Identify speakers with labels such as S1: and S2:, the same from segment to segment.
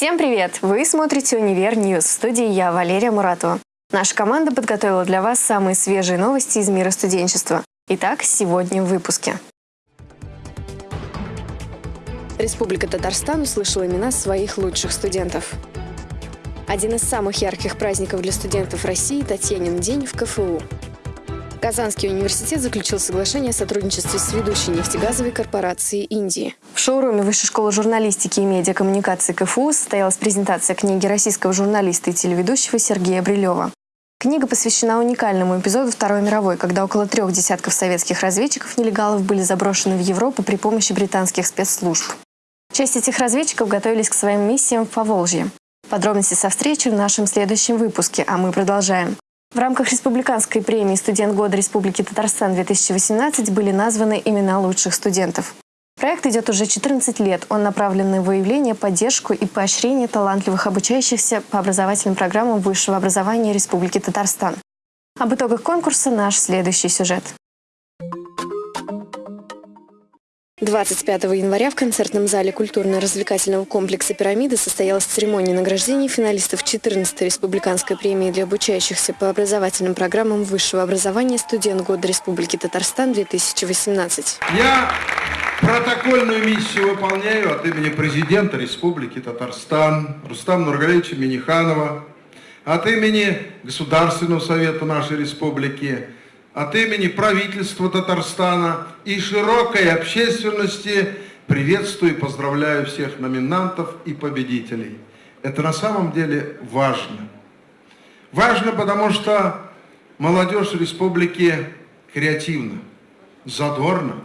S1: Всем привет! Вы смотрите «Univer News». В студии я, Валерия Муратова. Наша команда подготовила для вас самые свежие новости из мира студенчества. Итак, сегодня в выпуске. Республика Татарстан услышала имена своих лучших студентов. Один из самых ярких праздников для студентов России – Татьянин день в КФУ. Казанский университет заключил соглашение о сотрудничестве с ведущей нефтегазовой корпорацией Индии. В шоуруме Высшей школы журналистики и медиакоммуникации КФУ состоялась презентация книги российского журналиста и телеведущего Сергея Брилева. Книга посвящена уникальному эпизоду Второй мировой, когда около трех десятков советских разведчиков-нелегалов были заброшены в Европу при помощи британских спецслужб. Часть этих разведчиков готовились к своим миссиям в Поволжье. Подробности со встречи в нашем следующем выпуске, а мы продолжаем. В рамках республиканской премии «Студент года Республики Татарстан-2018» были названы имена лучших студентов. Проект идет уже 14 лет. Он направлен на выявление, поддержку и поощрение талантливых обучающихся по образовательным программам высшего образования Республики Татарстан. Об итогах конкурса наш следующий сюжет. 25 января в концертном зале культурно-развлекательного комплекса «Пирамида» состоялась церемония награждения финалистов 14-й республиканской премии для обучающихся по образовательным программам высшего образования «Студент года Республики Татарстан-2018».
S2: Я протокольную миссию выполняю от имени президента Республики Татарстан Рустама Нургалевича Миниханова, от имени Государственного совета нашей республики, от имени правительства Татарстана и широкой общественности приветствую и поздравляю всех номинантов и победителей. Это на самом деле важно. Важно, потому что молодежь республики креативна, задорна,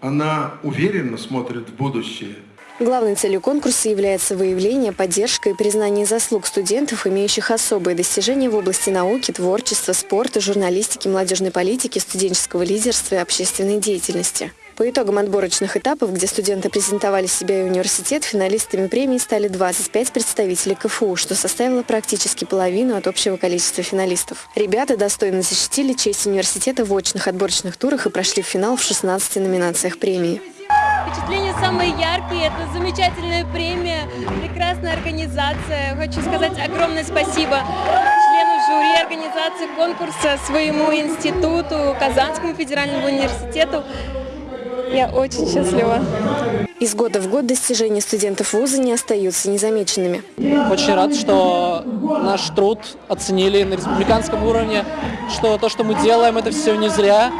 S2: она уверенно смотрит в будущее –
S1: Главной целью конкурса является выявление, поддержка и признание заслуг студентов, имеющих особые достижения в области науки, творчества, спорта, журналистики, молодежной политики, студенческого лидерства и общественной деятельности. По итогам отборочных этапов, где студенты презентовали себя и университет, финалистами премии стали 25 представителей КФУ, что составило практически половину от общего количества финалистов. Ребята достойно защитили честь университета в очных отборочных турах и прошли в финал в 16 номинациях премии.
S3: Впечатления самые яркие, это замечательная премия, прекрасная организация. Хочу сказать огромное спасибо члену жюри организации конкурса, своему институту, Казанскому федеральному университету. Я очень счастлива.
S1: Из года в год достижения студентов вуза не остаются незамеченными.
S4: Очень рад, что наш труд оценили на республиканском уровне, что то, что мы делаем, это все не зря,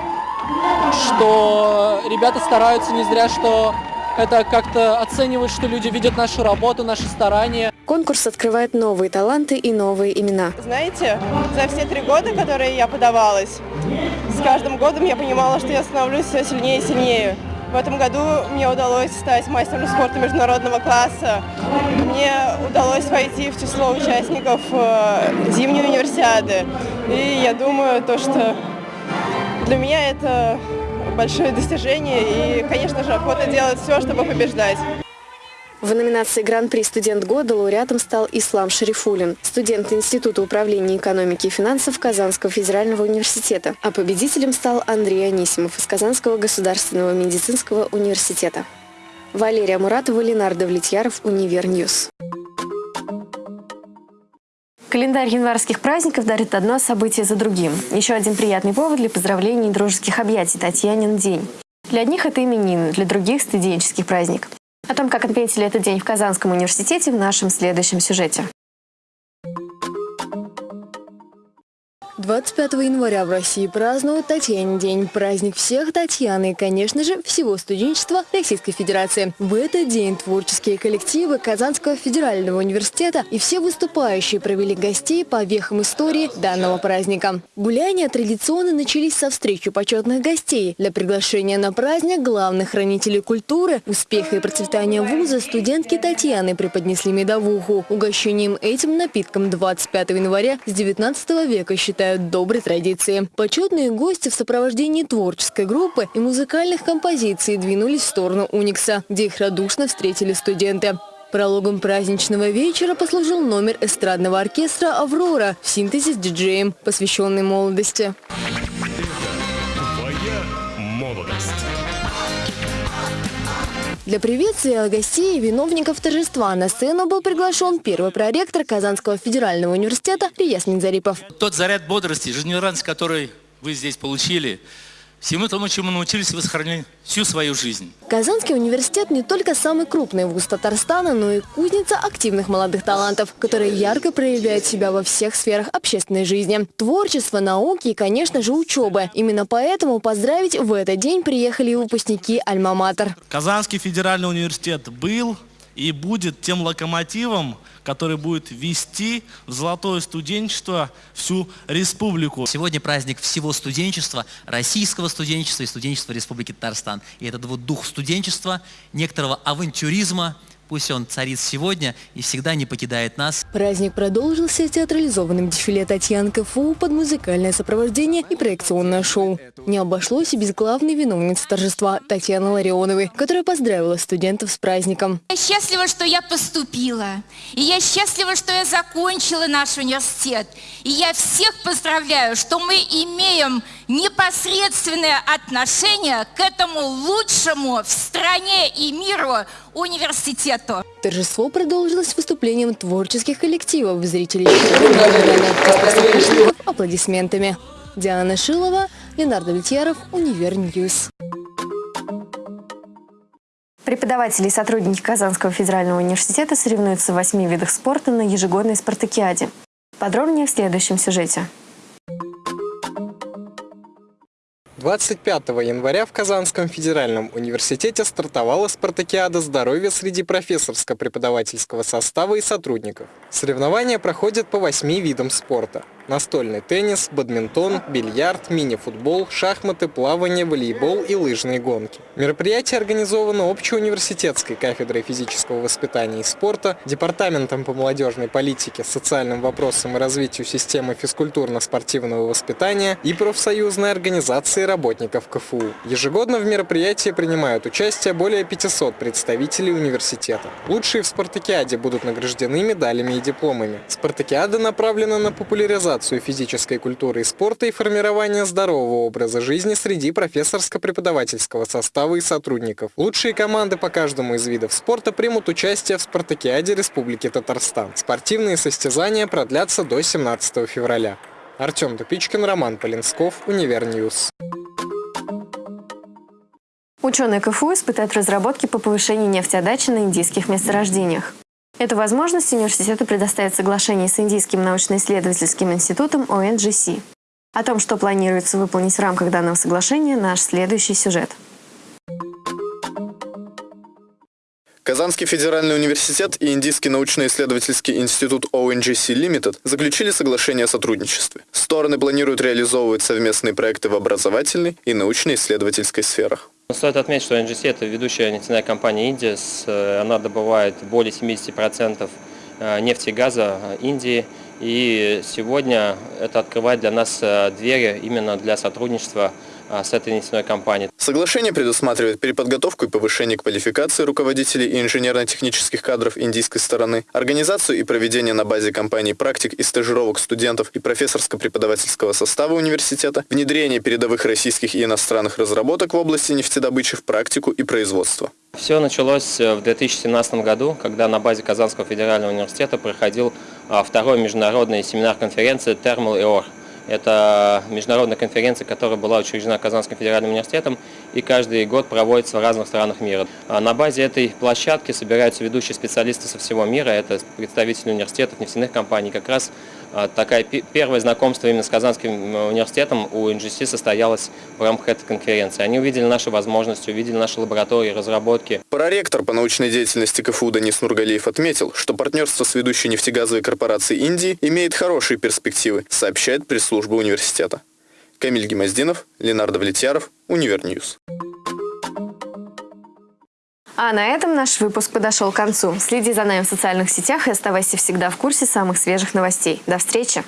S4: что ребята стараются не зря, что это как-то оценивают, что люди видят нашу работу, наши старания.
S1: Конкурс открывает новые таланты и новые имена.
S5: Знаете, за все три года, которые я подавалась, с каждым годом я понимала, что я становлюсь все сильнее и сильнее. В этом году мне удалось стать мастером спорта международного класса. Мне удалось войти в число участников э, зимней универсиады. И я думаю, то, что для меня это большое достижение и, конечно же, охота делать все, чтобы побеждать.
S1: В номинации «Гран-при студент года» лауреатом стал Ислам Шарифулин, студент Института управления экономики и финансов Казанского федерального университета, а победителем стал Андрей Анисимов из Казанского государственного медицинского университета. Валерия Муратова, Ленар Давлетьяров, Univer News. Календарь январских праздников дарит одно событие за другим. Еще один приятный повод для поздравлений и дружеских объятий – Татьянин день. Для одних это именины, для других – студенческий праздник. О том, как отметили этот день в Казанском университете, в нашем следующем сюжете.
S6: 25 января в России празднуют Татьянин день. Праздник всех Татьяны и, конечно же, всего студенчества Российской Федерации. В этот день творческие коллективы Казанского федерального университета и все выступающие провели гостей по вехам истории данного праздника. Гуляния традиционно начались со встречи почетных гостей. Для приглашения на праздник главных хранителей культуры, успеха и процветания вуза студентки Татьяны преподнесли медовуху. Угощением этим напитком 25 января с 19 века считают продолжают доброй традиции. Почетные гости в сопровождении творческой группы и музыкальных композиций двинулись в сторону Уникса, где их радушно встретили студенты. Прологом праздничного вечера послужил номер эстрадного оркестра «Аврора» в синтезе с диджеем, посвященный молодости. Для приветствия гостей и виновников торжества на сцену был приглашен первый проректор Казанского федерального университета Рияс Минзарипов.
S7: Тот заряд бодрости, жизнерадостности, который вы здесь получили, Всему тому, чему научились, вы сохранили всю свою жизнь.
S6: Казанский университет не только самый крупный вуз Татарстана, но и кузница активных молодых талантов, которые ярко проявляют себя во всех сферах общественной жизни. Творчество, науки и, конечно же, учебы. Именно поэтому поздравить в этот день приехали и выпускники Альма-Матер.
S8: Казанский федеральный университет был и будет тем локомотивом, который будет вести в золотое студенчество всю республику.
S9: Сегодня праздник всего студенчества, российского студенчества и студенчества Республики Татарстан. И этот вот дух студенчества, некоторого авантюризма – Пусть он царит сегодня и всегда не покидает нас.
S6: Праздник продолжился театрализованным дефиле Татьян КФУ под музыкальное сопровождение и проекционное шоу. Не обошлось и без главной виновницы торжества Татьяны Ларионовой, которая поздравила студентов с праздником.
S10: Я счастлива, что я поступила. И я счастлива, что я закончила наш университет. И я всех поздравляю, что мы имеем непосредственное отношение к этому лучшему в стране и миру университету.
S6: Торжество продолжилось выступлением творческих коллективов, зрителей аплодисментами. Диана Шилова, Ленар Давлетьяров, Univer News.
S1: Преподаватели и сотрудники Казанского федерального университета соревнуются в восьми видах спорта на ежегодной спартакиаде. Подробнее в следующем сюжете.
S11: 25 января в Казанском федеральном университете стартовала спартакиада здоровья среди профессорско-преподавательского состава и сотрудников. Соревнования проходят по восьми видам спорта настольный теннис, бадминтон, бильярд, мини-футбол, шахматы, плавание, волейбол и лыжные гонки. Мероприятие организовано общеуниверситетской кафедрой физического воспитания и спорта, Департаментом по молодежной политике, социальным вопросам и развитию системы физкультурно-спортивного воспитания и профсоюзной организацией работников КФУ. Ежегодно в мероприятии принимают участие более 500 представителей университета. Лучшие в спартакиаде будут награждены медалями и дипломами. Спартакиада направлена на популяризацию популяризацию физической культуры и спорта и формирование здорового образа жизни среди профессорско-преподавательского состава и сотрудников. Лучшие команды по каждому из видов спорта примут участие в Спартакиаде Республики Татарстан. Спортивные состязания продлятся до 17 февраля. Артем Тупичкин, Роман Полинсков, Univer News.
S1: Ученые КФУ испытают разработки по повышению нефтеотдачи на индийских месторождениях. Эту возможность университету предоставит соглашение с Индийским научно-исследовательским институтом ONGC. О том, что планируется выполнить в рамках данного соглашения, наш следующий сюжет.
S12: Казанский федеральный университет и Индийский научно-исследовательский институт ONGC Limited заключили соглашение о сотрудничестве. Стороны планируют реализовывать совместные проекты в образовательной и научно-исследовательской сферах.
S13: Стоит отметить, что NGC – это ведущая нефтяная компания Индии. Э, она добывает более 70% э, нефти и газа э, Индии. И сегодня это открывает для нас двери именно для сотрудничества с этой нефтяной компанией.
S12: Соглашение предусматривает переподготовку и повышение квалификации руководителей и инженерно-технических кадров индийской стороны, организацию и проведение на базе компаний практик и стажировок студентов и профессорско-преподавательского состава университета, внедрение передовых российских и иностранных разработок в области нефтедобычи в практику и производство.
S13: Все началось э, в 2017 году, когда на базе Казанского федерального университета проходил а, второй международный семинар-конференции «Термал и ОР». Это международная конференция, которая была учреждена Казанским федеральным университетом и каждый год проводится в разных странах мира. А на базе этой площадки собираются ведущие специалисты со всего мира, это представители университетов, нефтяных компаний. Как раз а, такая первое знакомство именно с Казанским университетом у NGC состоялось в рамках этой конференции. Они увидели наши возможности, увидели наши лаборатории, разработки.
S12: Проректор по научной деятельности КФУ Данис Нургалиев отметил, что партнерство с ведущей нефтегазовой корпорацией Индии имеет хорошие перспективы, сообщает пресс-служба университета. Камиль Гимаздинов, Ленар Давлетьяров, Univer News.
S1: А на этом наш выпуск подошел к концу. Следи за нами в социальных сетях и оставайся всегда в курсе самых свежих новостей. До встречи!